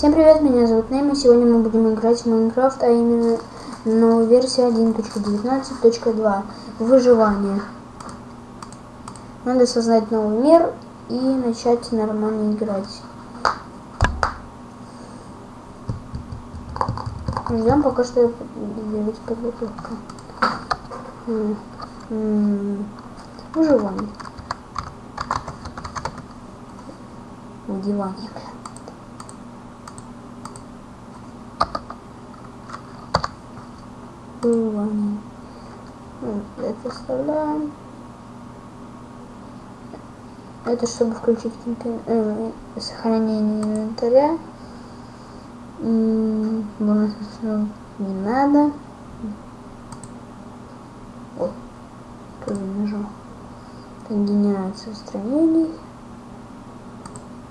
Всем привет, меня зовут Нейма. Сегодня мы будем играть в Майнкрафт, а именно новую версию 1.19.2 Выживание. Надо создать новый мир и начать нормально играть. Ждем пока что появится подготовка. Выживание. Выживание. Выживание. Это вставляем. Это чтобы включить э, сохранение инвентаря. Бонус не надо. Ой, тоже нажал. Так, генерация устранений.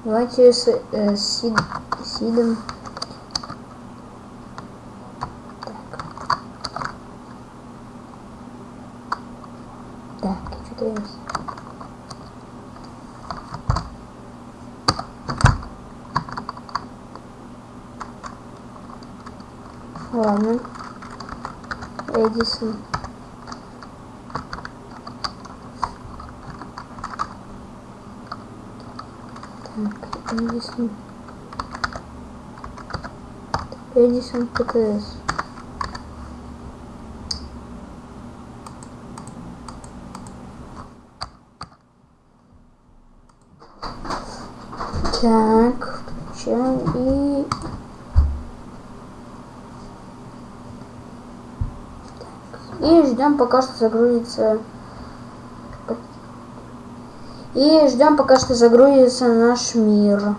Давайте с, э, сид, сидом. Так. Так, что-то есть. Ладно. Эдисон. Так, Эдисон. Эдисон ПТС. Так, включаем и И ждем пока что загрузится. И ждем пока что загрузится наш мир.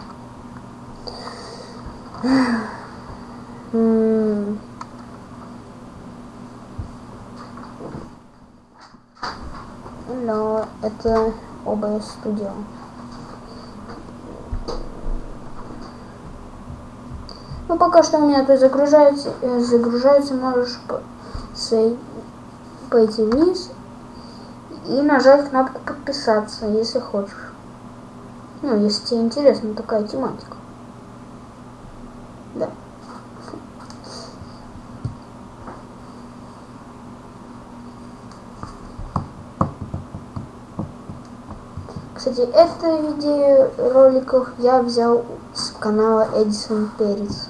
Но это OBS Studio. Ну пока что у меня тут загружается, загружается, можешь пойти вниз и нажать кнопку подписаться, если хочешь. Ну, если тебе интересна такая тематика. Да. Кстати, это видеороликов я взял с канала Эдисон Перец.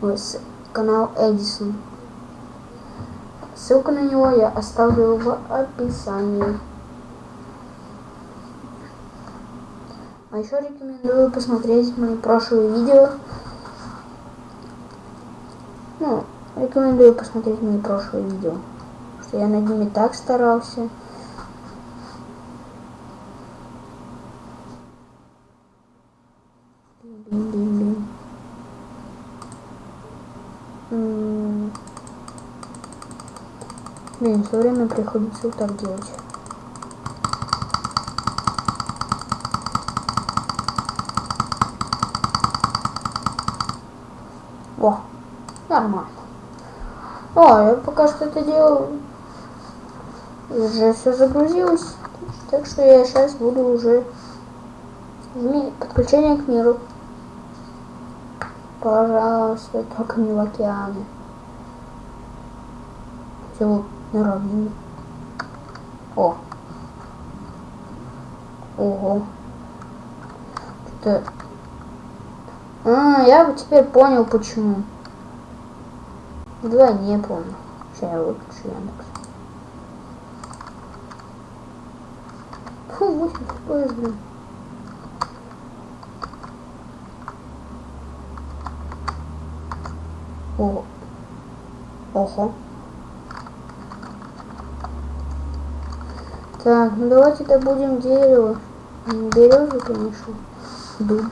Ой, с канала Эдисон. Ссылку на него я оставлю в описании. А еще рекомендую посмотреть мои прошлые видео. Ну, рекомендую посмотреть мои прошлые видео. Что я над ними так старался. Блин, все время приходится вот так делать. О, нормально. О, я пока что это делаю. Уже все загрузилось. Так что я сейчас буду уже подключение к миру. Пожалуйста, только не в океане. Все на равнине. О. Ого. Что-то... А, я теперь понял, почему. Да, не помню. Сейчас я выключу Яндекс. Фу, 8 FPS, блин. О. Ого. Так, ну давайте добудем дерево. Березу, конечно. Дуб.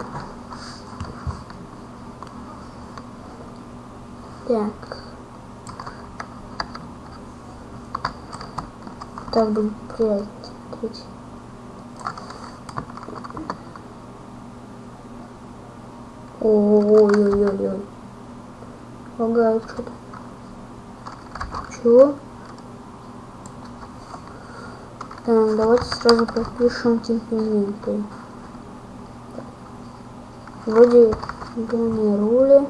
Так. Так будем прятать. Ой-ой-ой-ой. Лагает что-то. Чего? Так, давайте сразу пропишем технологию. Вроде Планирули.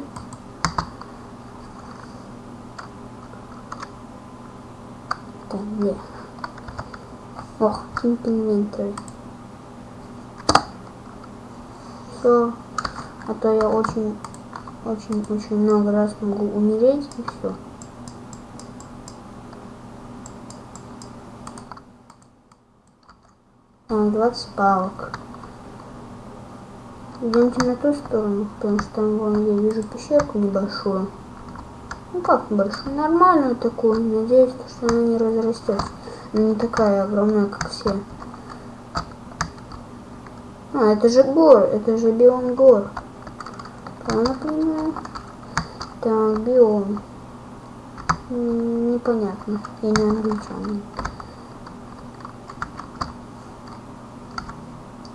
Да, где? Ох, Inventory. Все. А то я очень, очень, очень много раз могу умереть и все. 20 палок. Идемте на ту сторону, потому что там вон я вижу пещерку небольшую. Ну как небольшую? Нормальную такую. Надеюсь, что она не разрастется. Она не такая огромная, как все. А, это же гор, это же биом гор. Правильно понимаю? Так, биом. Непонятно. Я не англичанин.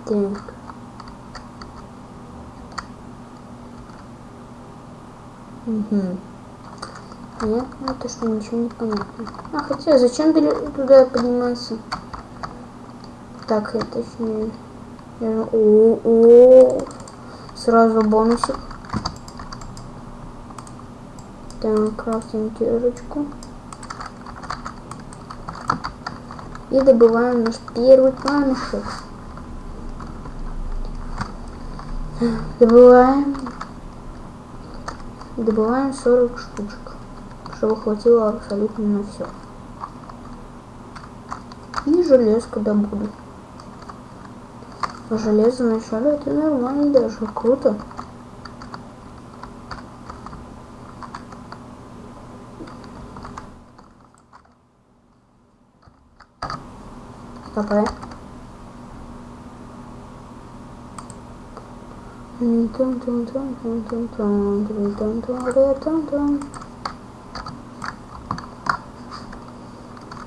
Так. Угу. Понятно, это что ничего не понятно. А хотя зачем туда подниматься? Так, это точнее. О, о, сразу бонусик. Так, крафтим терочку. И добываем наш первый камешек. Добываем добываем 40 штучек, чтобы хватило абсолютно на все. И железку добуду. Железо вначале это нормально даже, круто. Какая?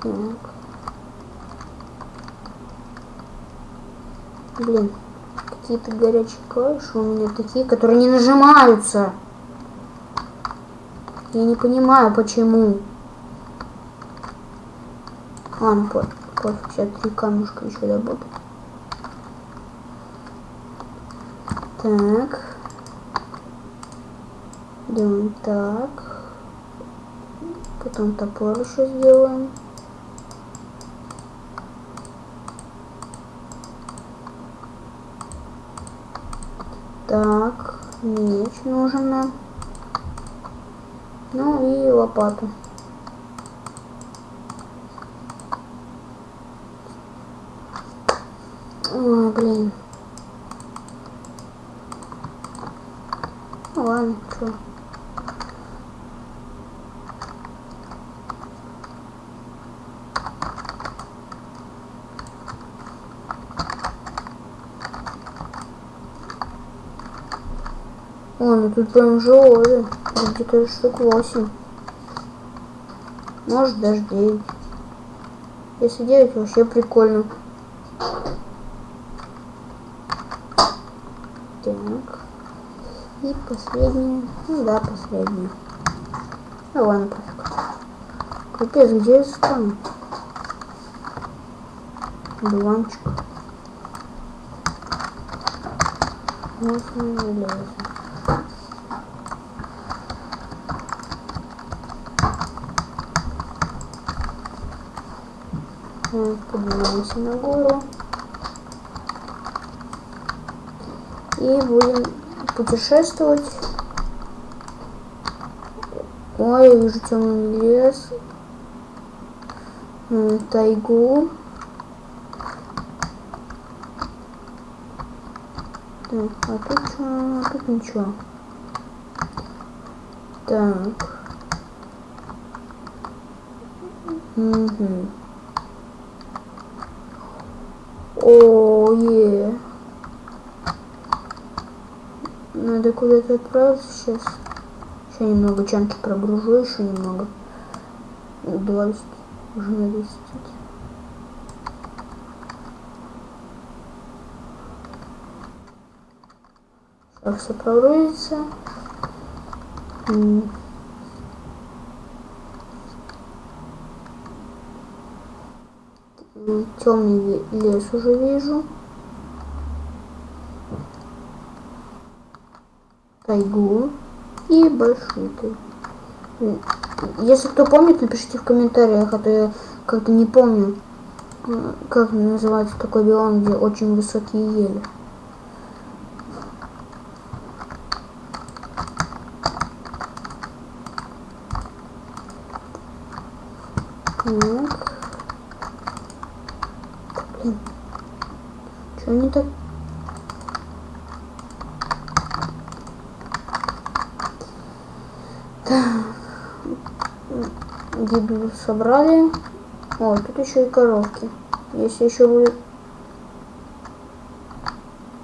Так. Блин, какие-то горячие клавиши у меня такие, которые не нажимаются. Я не понимаю, почему. Ладно, пофиг, сейчас три камушка еще добуду. Так. Делаем так. Потом топор еще сделаем. Так, меч нужен нам. Ну и лопату. О, блин. Ну ладно, что. О, ну тут прям железо. Где-то штук 8. Может даже 9. Если 9 вообще прикольно. Так. И последний. Ну да, последний. Ну ладно, пофиг. Капец, где я стану? Дуванчик. Вот мы железо. Поднимаемся на гору. И будем путешествовать. Ой, я вижу темный лес. Тайгу. Так, а тут что? А тут ничего. Так. Угу. О, е. Надо куда-то отправиться сейчас. Еще немного чанки прогружу, еще немного. 20. Уже на 10. Сейчас все прогрузится. темный лес уже вижу. Тайгу и тайгу. Если кто помнит, напишите в комментариях, а то я как-то не помню, как называется такой биом, где очень высокие ели. Так. Блин. Что не так? Гибель собрали. О, тут еще и коровки. Если еще будет...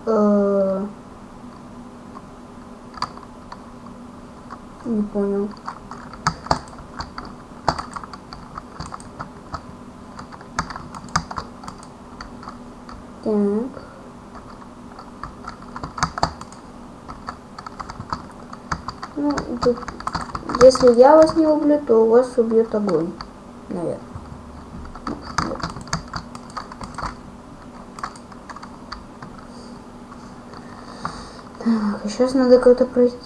Э, не понял. Так. Ну, тут, если я вас не убью, то у вас убьет огонь. Наверное. Так, сейчас надо как-то пройти.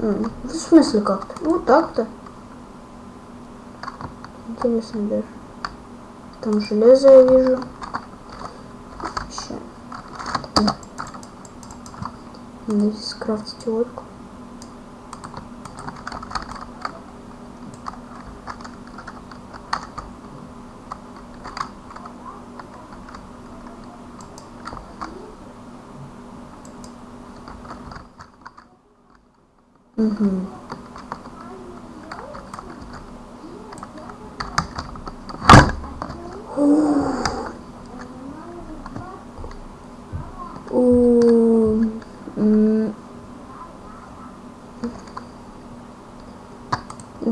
Ну, в смысле как-то? Ну так-то. Интересно даже. Там железо я вижу. Надо скрафтить лодку. Угу.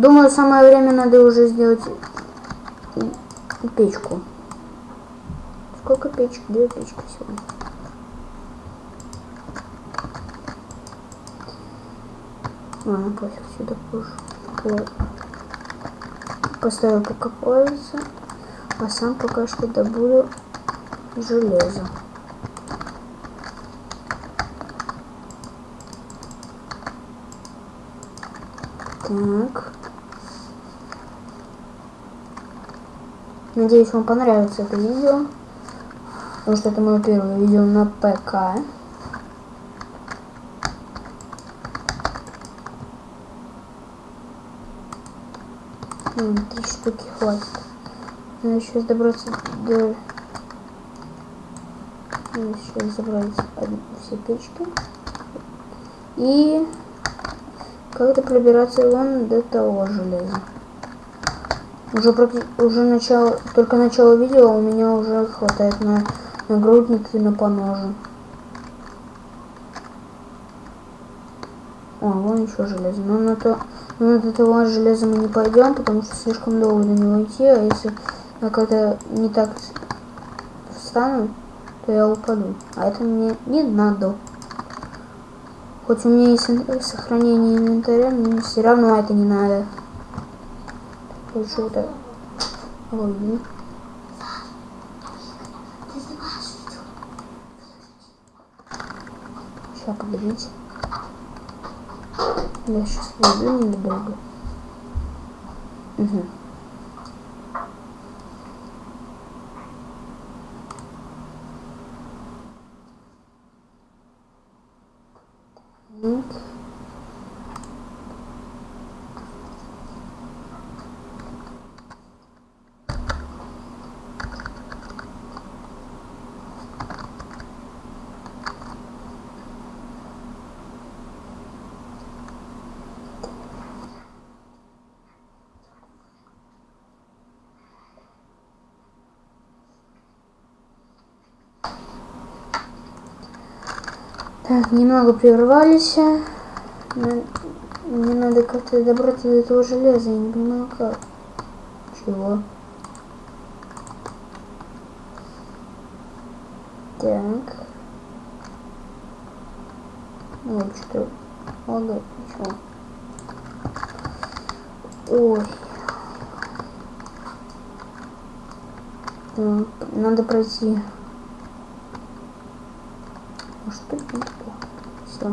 Думаю, самое время надо уже сделать печку. Сколько печек? Две печки сегодня. Ладно, пофиг, сюда позже. Вот. Поставил пока плавится. А сам пока что добуду железо. Так. Надеюсь, вам понравится это видео. Потому что это мое первое видео на ПК. Три штуки хватит. Надо сейчас добраться до... Надо сейчас забрать все печки. И как-то пробираться вон до того железа. Уже, уже начало, только начало видео у меня уже хватает на нагрудник и на поножи. О, вон еще железо. Но на то, но на этого железа мы не пойдем, потому что слишком долго до него идти, а если я как-то не так встану, то я упаду. А это мне не надо. Хоть у меня есть сохранение инвентаря, но все равно это не надо. Лучше вот это. Ой. Сейчас, подождите. Я сейчас выйду недолго. Угу. Так, немного прервались. Мне надо как-то добраться до этого железа, я не понимаю как. Чего? Так. Ой, что? Лагает, ничего. Ой. Надо пройти Не Все.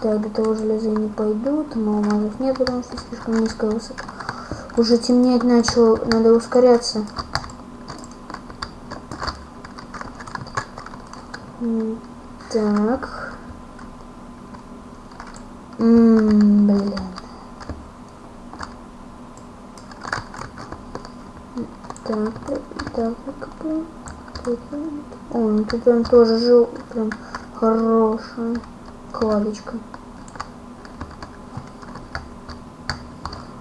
Так, до того железа не пойду, там алмазов нет, потому что слишком низкая высота. Уже темнеть начало, надо ускоряться. Так. М блин. Так, так, так. О, ну тут он тоже жил, прям хорошая кладочка.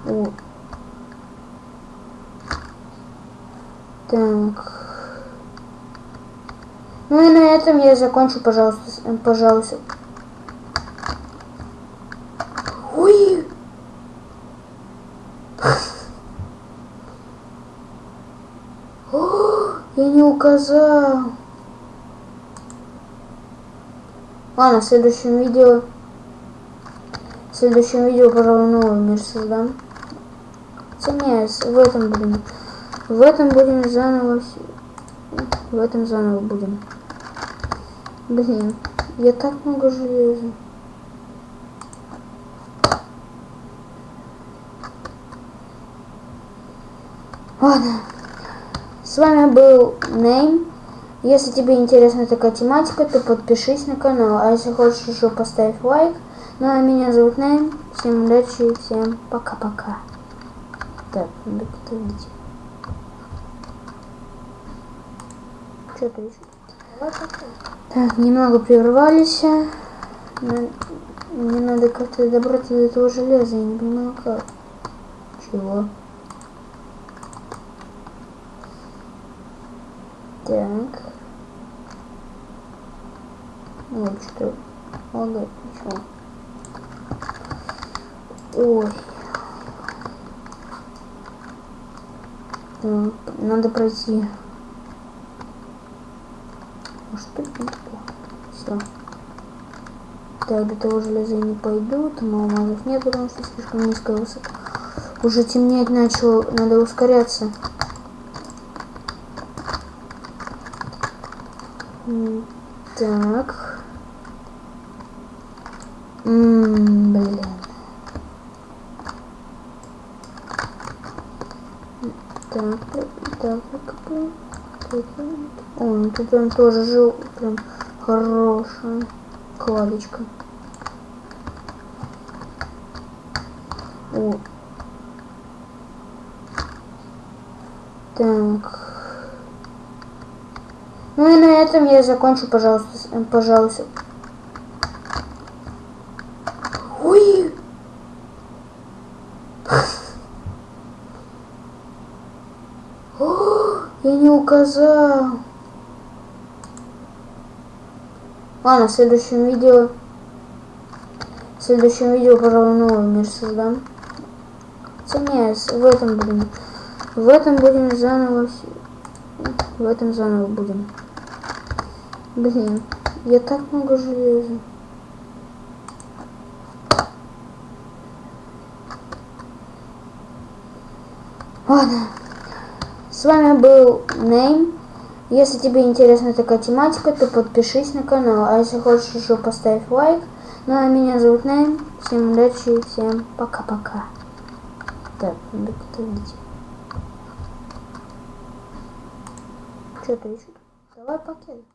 О. Так. Ну и на этом я закончу, пожалуйста, пожалуйста. Ой! О, я не указал. Ладно, в следующем видео... В следующем видео, пожалуй, новый мир создам. Хотя в этом будем... В этом будем заново... В этом заново будем. Блин, я так много железа. Ладно. С вами был Нейм. Если тебе интересна такая тематика, то подпишись на канал. А если хочешь еще поставь лайк. Ну а меня зовут Нейм. Всем удачи и всем пока-пока. Так, надо как-то видеть. Что-то еще. Так, немного прервались. Мне надо как-то добраться до этого железа, я не понимаю как. Чего? Так. Вот что. Лагает, ничего. Ой. Так, надо пройти может быть не Все. Так, до того железа не пойду, там алмазов нет, потому что слишком низкая высота. Уже темнеть начало, надо ускоряться. Так. М блин. Так, так, так, так. О, ну тут он тоже жил, прям хорошая кладочка. О. Так. Ну и на этом я закончу, пожалуйста, пожалуйста. Ой! Я не указал. Ладно, в следующем видео... В следующем видео, пожалуй, новый мир создам. Хотя в этом будем... В этом будем заново... В этом заново будем. Блин, я так много железа. Ладно. С вами был Нейм. Если тебе интересна такая тематика, то подпишись на канал. А если хочешь еще поставь лайк. Ну а меня зовут Найм. Всем удачи и всем пока-пока. Так, надо как-то видеть. Что-то еще? Давай пакет.